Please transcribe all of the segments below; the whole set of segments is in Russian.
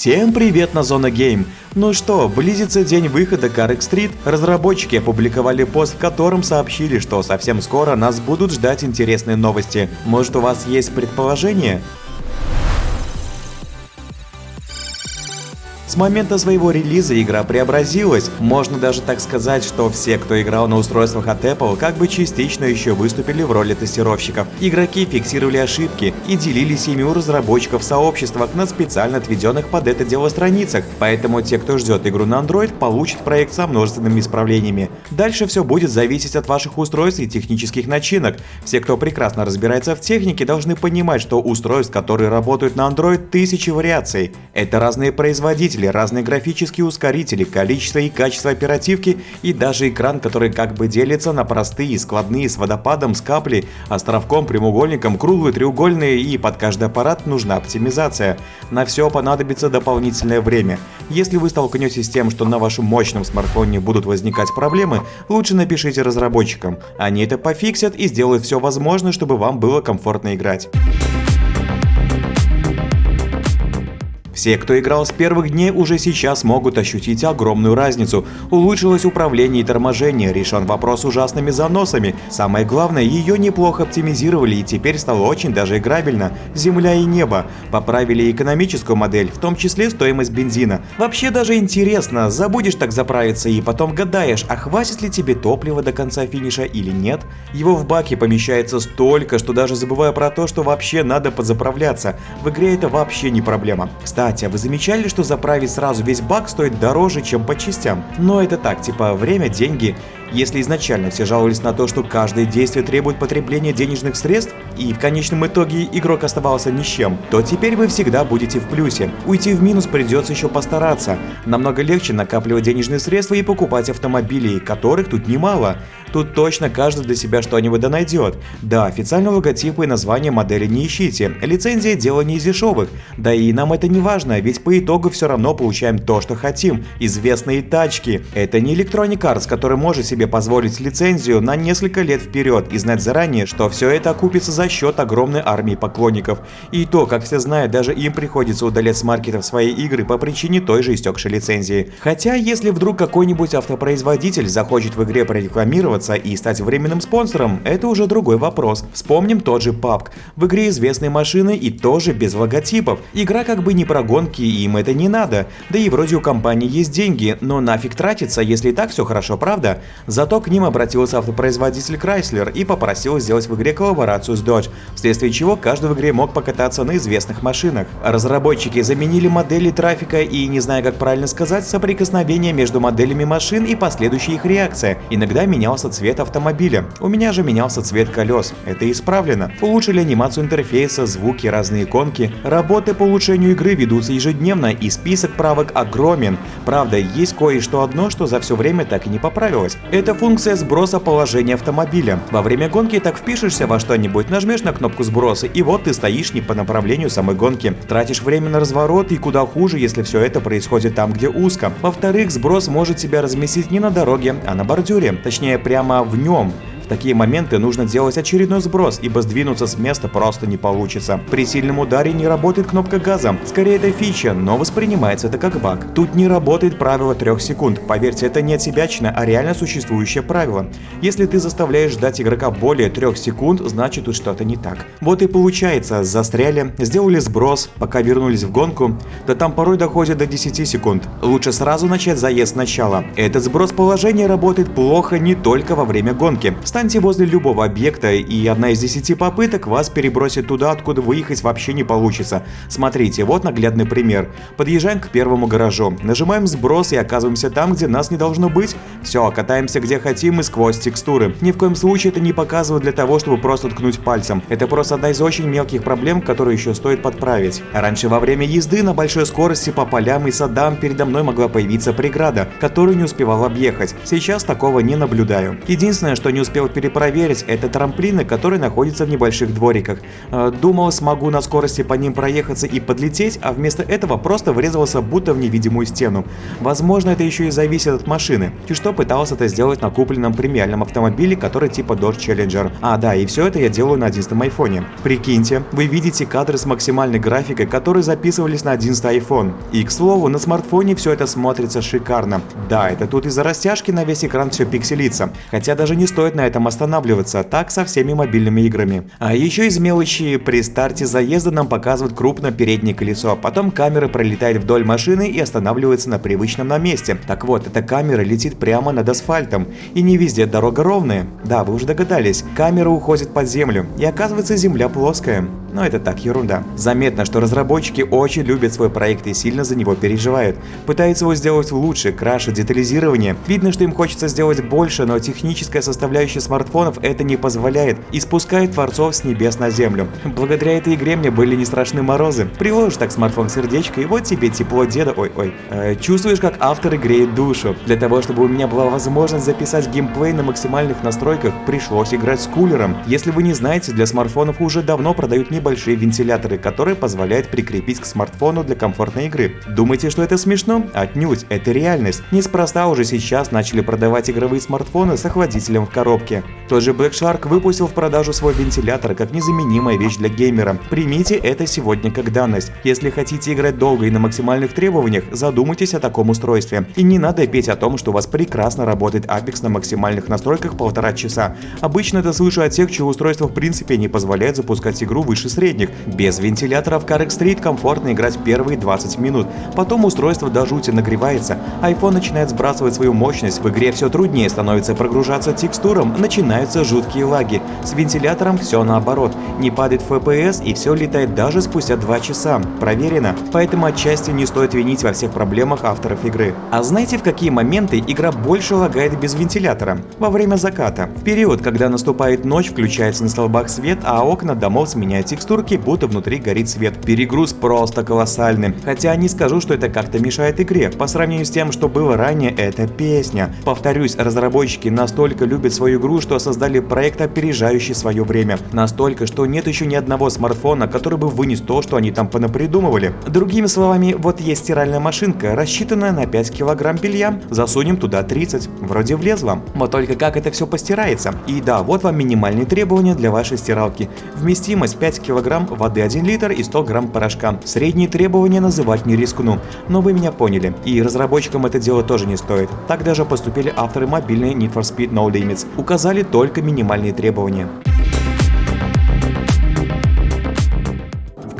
Всем привет на Зона Гейм! Ну что, близится день выхода Car Street. Разработчики опубликовали пост, в котором сообщили, что совсем скоро нас будут ждать интересные новости. Может у вас есть предположение? С момента своего релиза игра преобразилась. Можно даже так сказать, что все, кто играл на устройствах от Apple, как бы частично еще выступили в роли тестировщиков. Игроки фиксировали ошибки и делились ими у разработчиков сообществах на специально отведенных под это дело страницах. Поэтому те, кто ждет игру на Android, получат проект со множественными исправлениями. Дальше все будет зависеть от ваших устройств и технических начинок. Все, кто прекрасно разбирается в технике, должны понимать, что устройств, которые работают на Android, тысячи вариаций. Это разные производители, двигатели, разные графические ускорители, количество и качество оперативки и даже экран, который как бы делится на простые, складные с водопадом, с каплей, островком, прямоугольником, круглые, треугольные и под каждый аппарат нужна оптимизация. На все понадобится дополнительное время. Если вы столкнетесь с тем, что на вашем мощном смартфоне будут возникать проблемы, лучше напишите разработчикам. Они это пофиксят и сделают все возможное, чтобы вам было комфортно играть. Все, кто играл с первых дней, уже сейчас могут ощутить огромную разницу. Улучшилось управление и торможение, решен вопрос с ужасными заносами. Самое главное, ее неплохо оптимизировали и теперь стало очень даже играбельно. Земля и небо. Поправили экономическую модель, в том числе стоимость бензина. Вообще даже интересно, забудешь так заправиться и потом гадаешь, а хватит ли тебе топлива до конца финиша или нет. Его в баке помещается столько, что даже забываю про то, что вообще надо подзаправляться. В игре это вообще не проблема. Кстати, кстати, а вы замечали, что заправить сразу весь бак стоит дороже, чем по частям? Но это так, типа время, деньги. Если изначально все жаловались на то, что каждое действие требует потребления денежных средств, и в конечном итоге игрок оставался ни с чем, то теперь вы всегда будете в плюсе. Уйти в минус придется еще постараться. Намного легче накапливать денежные средства и покупать автомобили, которых тут немало. Тут точно каждый для себя что-нибудь да найдет. Да, официального логотипа и название модели не ищите. Лицензия дело не из дешевых. Да и нам это не важно, ведь по итогу все равно получаем то, что хотим. Известные тачки. Это не Electronic Arts, который может себе позволить лицензию на несколько лет вперед и знать заранее, что все это окупится за счет огромной армии поклонников. И то, как все знают, даже им приходится удалять с маркетов свои игры по причине той же истекшей лицензии. Хотя, если вдруг какой-нибудь автопроизводитель захочет в игре прорекламировать, рекламироваться и стать временным спонсором – это уже другой вопрос. Вспомним тот же PUBG. В игре известные машины и тоже без логотипов. Игра как бы не про гонки, и им это не надо. Да и вроде у компании есть деньги, но нафиг тратиться, если и так все хорошо, правда? Зато к ним обратился автопроизводитель Chrysler и попросил сделать в игре коллаборацию с Dodge, вследствие чего каждый в игре мог покататься на известных машинах. Разработчики заменили модели трафика и, не знаю как правильно сказать, соприкосновение между моделями машин и последующая их реакция. Иногда менялся цвет автомобиля. У меня же менялся цвет колес. Это исправлено. Улучшили анимацию интерфейса, звуки, разные иконки. Работы по улучшению игры ведутся ежедневно и список правок огромен. Правда, есть кое-что одно, что за все время так и не поправилось. Это функция сброса положения автомобиля. Во время гонки так впишешься во что-нибудь, нажмешь на кнопку сброса и вот ты стоишь не по направлению самой гонки. Тратишь время на разворот и куда хуже, если все это происходит там, где узко. Во-вторых, сброс может себя разместить не на дороге, а на бордюре. Точнее, прямо в нем такие моменты нужно делать очередной сброс, ибо сдвинуться с места просто не получится. При сильном ударе не работает кнопка газа. Скорее это фича, но воспринимается это как баг. Тут не работает правило 3 секунд. Поверьте, это не отсебячно, а реально существующее правило. Если ты заставляешь ждать игрока более 3 секунд, значит тут что-то не так. Вот и получается, застряли, сделали сброс, пока вернулись в гонку, да там порой доходит до 10 секунд. Лучше сразу начать заезд сначала. Этот сброс положения работает плохо не только во время гонки. Встаньте возле любого объекта, и одна из десяти попыток вас перебросит туда, откуда выехать вообще не получится. Смотрите, вот наглядный пример. Подъезжаем к первому гаражу, нажимаем сброс и оказываемся там, где нас не должно быть. Все, катаемся где хотим и сквозь текстуры. Ни в коем случае это не показывают для того, чтобы просто ткнуть пальцем. Это просто одна из очень мелких проблем, которые еще стоит подправить. Раньше во время езды на большой скорости по полям и садам передо мной могла появиться преграда, которую не успевал объехать. Сейчас такого не наблюдаю. Единственное, что не успел перепроверить, это трамплины, которые находятся в небольших двориках. Э, думал, смогу на скорости по ним проехаться и подлететь, а вместо этого просто врезался будто в невидимую стену. Возможно, это еще и зависит от машины. И что пытался это сделать на купленном премиальном автомобиле, который типа Dodge Challenger. А, да, и все это я делаю на 11 айфоне. Прикиньте, вы видите кадры с максимальной графикой, которые записывались на 11 iPhone. И, к слову, на смартфоне все это смотрится шикарно. Да, это тут из-за растяжки на весь экран все пикселится. Хотя даже не стоит на этом останавливаться, так со всеми мобильными играми. А еще из мелочи, при старте заезда нам показывают крупно переднее колесо, а потом камера пролетает вдоль машины и останавливается на привычном на месте. Так вот, эта камера летит прямо над асфальтом. И не везде дорога ровная. Да, вы уже догадались, камера уходит под землю, и оказывается земля плоская. Но это так, ерунда. Заметно, что разработчики очень любят свой проект и сильно за него переживают. Пытаются его сделать лучше, краше, детализирование. Видно, что им хочется сделать больше, но техническая составляющая смартфонов это не позволяет и спускает творцов с небес на землю. Благодаря этой игре мне были не страшны морозы. Приложишь так смартфон сердечко, и вот тебе тепло деда, ой-ой. Э, чувствуешь, как авторы греют душу. Для того, чтобы у меня была возможность записать геймплей на максимальных настройках, пришлось играть с кулером. Если вы не знаете, для смартфонов уже давно продают не небольшие вентиляторы, которые позволяют прикрепить к смартфону для комфортной игры. Думаете, что это смешно? Отнюдь, это реальность. Неспроста уже сейчас начали продавать игровые смартфоны с охладителем в коробке. Тот же Black Shark выпустил в продажу свой вентилятор как незаменимая вещь для геймера. Примите это сегодня как данность. Если хотите играть долго и на максимальных требованиях, задумайтесь о таком устройстве. И не надо петь о том, что у вас прекрасно работает Apex на максимальных настройках полтора часа. Обычно это слышу от тех, чье устройство в принципе не позволяет запускать игру выше средних. Без вентилятора в Street комфортно играть первые 20 минут. Потом устройство до жути нагревается, iPhone начинает сбрасывать свою мощность, в игре все труднее становится прогружаться текстурам, начинаются жуткие лаги. С вентилятором все наоборот, не падает FPS и все летает даже спустя 2 часа. Проверено. Поэтому отчасти не стоит винить во всех проблемах авторов игры. А знаете в какие моменты игра больше лагает без вентилятора? Во время заката. В период, когда наступает ночь, включается на столбах свет, а окна домов сменяют текстурки, будто внутри горит свет. Перегруз просто колоссальный. Хотя не скажу, что это как-то мешает игре. По сравнению с тем, что было ранее, это песня. Повторюсь, разработчики настолько любят свою игру, что создали проект, опережающий свое время. Настолько, что нет еще ни одного смартфона, который бы вынес то, что они там понапридумывали. Другими словами, вот есть стиральная машинка, рассчитанная на 5 килограмм белья. Засунем туда 30. Вроде влезло. Вот только как это все постирается. И да, вот вам минимальные требования для вашей стиралки. Вместимость 5 килограмм кг воды 1 литр и 100 грамм порошка. Средние требования называть не рискну, но вы меня поняли. И разработчикам это дело тоже не стоит. Так даже поступили авторы мобильной Need for Speed No Limits. Указали только минимальные требования.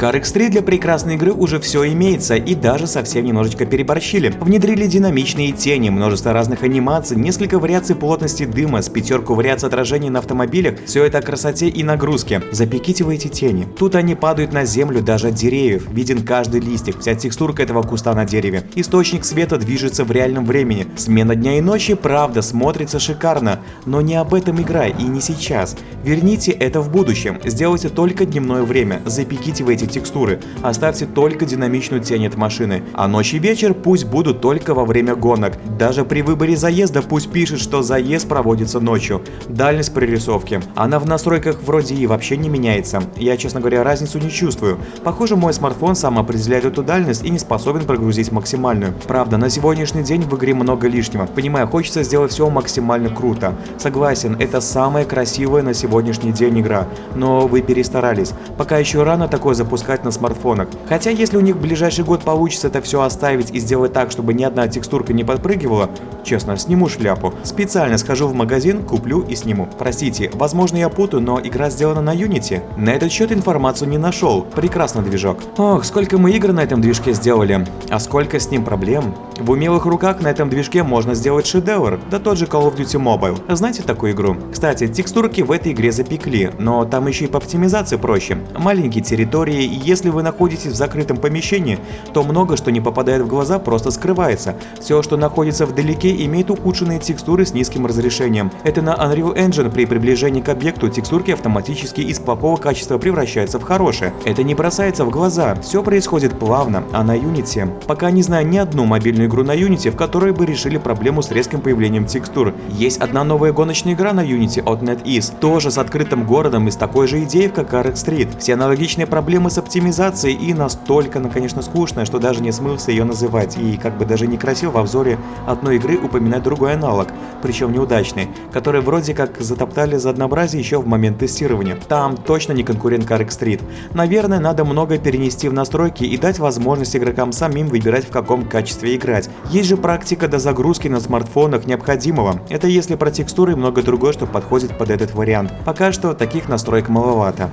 CarX3 для прекрасной игры уже все имеется и даже совсем немножечко переборщили. Внедрили динамичные тени, множество разных анимаций, несколько вариаций плотности дыма, с пятерку вариаций отражений на автомобилях, все это о красоте и нагрузке. Запеките вы эти тени. Тут они падают на землю даже от деревьев, виден каждый листик, вся текстурка этого куста на дереве. Источник света движется в реальном времени. Смена дня и ночи, правда, смотрится шикарно, но не об этом игра и не сейчас. Верните это в будущем, сделайте только дневное время, запеките вы эти текстуры, оставьте только динамичную тень от машины, а ночь и вечер пусть будут только во время гонок. Даже при выборе заезда пусть пишет, что заезд проводится ночью. Дальность прорисовки. Она в настройках вроде и вообще не меняется. Я, честно говоря, разницу не чувствую. Похоже, мой смартфон сам определяет эту дальность и не способен прогрузить максимальную. Правда, на сегодняшний день в игре много лишнего. Понимаю, хочется сделать все максимально круто. Согласен, это самая красивая на сегодняшний день игра. Но вы перестарались. Пока еще рано такое запускать запускать на смартфонах. Хотя если у них в ближайший год получится это все оставить и сделать так, чтобы ни одна текстурка не подпрыгивала, честно, сниму шляпу. Специально схожу в магазин, куплю и сниму. Простите, возможно я путаю, но игра сделана на Unity. На этот счет информацию не нашел. Прекрасный движок. Ох, сколько мы игр на этом движке сделали. А сколько с ним проблем. В умелых руках на этом движке можно сделать шедевр. Да тот же Call of Duty Mobile. Знаете такую игру? Кстати, текстурки в этой игре запекли, но там еще и по оптимизации проще. Маленькие территории, если вы находитесь в закрытом помещении, то много что не попадает в глаза просто скрывается. Все, что находится вдалеке, имеет ухудшенные текстуры с низким разрешением. Это на Unreal Engine при приближении к объекту текстурки автоматически из плохого качества превращаются в хорошее. Это не бросается в глаза, все происходит плавно, а на Unity, пока не знаю ни одну мобильную игру на Unity, в которой бы решили проблему с резким появлением текстур. Есть одна новая гоночная игра на Unity от NetEase, тоже с открытым городом и с такой же идеей, как Arc Street. Все аналогичные проблемы с оптимизацией и настолько, ну, конечно, скучная, что даже не смылся ее называть. И как бы даже некрасиво в обзоре одной игры упоминать другой аналог, причем неудачный, который вроде как затоптали за однообразие еще в момент тестирования. Там точно не конкурент Arc Street. Наверное, надо много перенести в настройки и дать возможность игрокам самим выбирать в каком качестве играть. Есть же практика до загрузки на смартфонах необходимого. Это если про текстуры и много другое, что подходит под этот вариант. Пока что таких настроек маловато.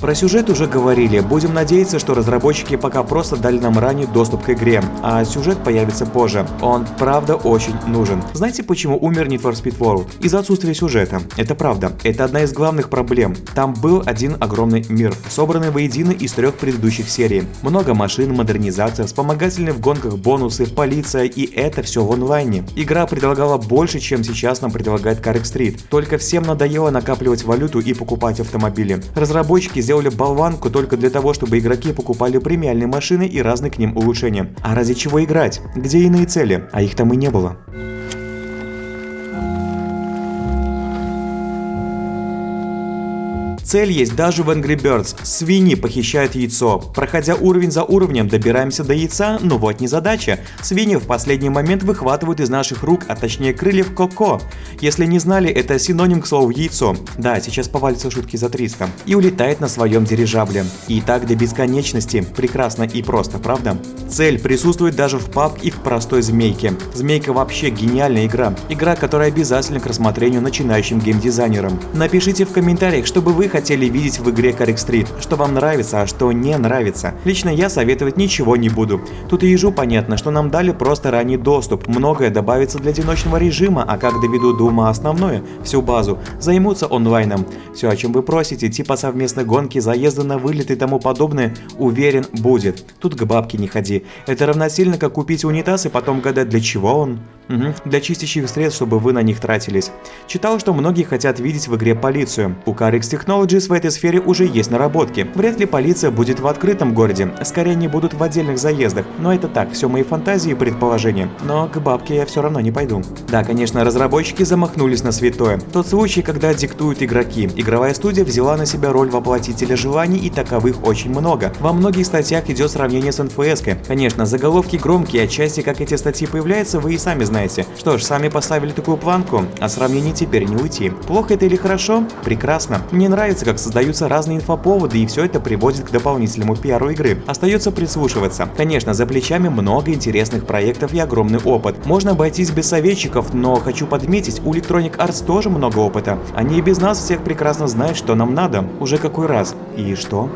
Про сюжет уже говорили, будем надеяться, что разработчики пока просто дали нам ранний доступ к игре, а сюжет появится позже. Он правда очень нужен. Знаете, почему умер Need for Speed World? Из-за отсутствия сюжета. Это правда. Это одна из главных проблем. Там был один огромный мир, собранный воедино из трех предыдущих серий. Много машин, модернизация, вспомогательные в гонках бонусы, полиция и это все в онлайне. Игра предлагала больше, чем сейчас нам предлагает Carrick Street. Только всем надоело накапливать валюту и покупать автомобили. Разработчики сделали болванку только для того, чтобы игроки покупали премиальные машины и разные к ним улучшения. А ради чего играть? Где иные цели? А их там и не было. Цель есть даже в Angry Birds. Свиньи похищают яйцо. Проходя уровень за уровнем, добираемся до яйца, но вот не задача. Свиньи в последний момент выхватывают из наших рук, а точнее крыльев коко. Если не знали, это синоним к слову яйцо. Да, сейчас повалятся шутки за 300. И улетает на своем дирижабле. И так до бесконечности. Прекрасно и просто, правда? Цель присутствует даже в PUBG и в простой змейке. Змейка вообще гениальная игра. Игра, которая обязательна к рассмотрению начинающим геймдизайнерам. Напишите в комментариях, чтобы вы хотели видеть в игре Carrick Street, что вам нравится, а что не нравится. Лично я советовать ничего не буду. Тут и ежу понятно, что нам дали просто ранний доступ, многое добавится для одиночного режима, а как доведут до ума основное, всю базу, займутся онлайном. Все, о чем вы просите, типа совместной гонки, заезды на вылет и тому подобное, уверен, будет. Тут к бабке не ходи. Это равносильно, как купить унитаз и потом гадать, для чего он. Угу. Для чистящих средств, чтобы вы на них тратились. Читал, что многие хотят видеть в игре полицию. У Carix Technologies в этой сфере уже есть наработки. Вряд ли полиция будет в открытом городе, скорее они будут в отдельных заездах. Но это так, все мои фантазии и предположения. Но к бабке я все равно не пойду. Да, конечно, разработчики замахнулись на святое. Тот случай, когда диктуют игроки. Игровая студия взяла на себя роль воплотителя желаний и таковых очень много. Во многих статьях идет сравнение с НФС. -кой. Конечно, заголовки громкие, отчасти как эти статьи появляются, вы и сами знаете знаете. Что ж, сами поставили такую планку, а сравнений теперь не уйти. Плохо это или хорошо? Прекрасно. Мне нравится, как создаются разные инфоповоды, и все это приводит к дополнительному пиару игры. Остается прислушиваться. Конечно, за плечами много интересных проектов и огромный опыт. Можно обойтись без советчиков, но хочу подметить, у Electronic Arts тоже много опыта. Они и без нас всех прекрасно знают, что нам надо. Уже какой раз. И что?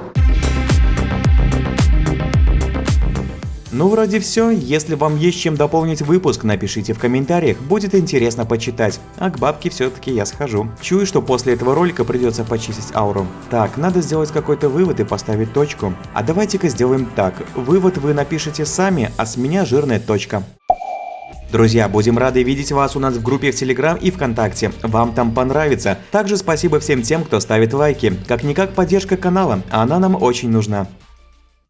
Ну вроде все, если вам есть чем дополнить выпуск, напишите в комментариях, будет интересно почитать. А к бабке все-таки я схожу. Чую, что после этого ролика придется почистить ауру. Так, надо сделать какой-то вывод и поставить точку. А давайте-ка сделаем так, вывод вы напишите сами, а с меня жирная точка. Друзья, будем рады видеть вас у нас в группе в Телеграм и ВКонтакте. Вам там понравится. Также спасибо всем тем, кто ставит лайки. Как-никак поддержка канала, она нам очень нужна.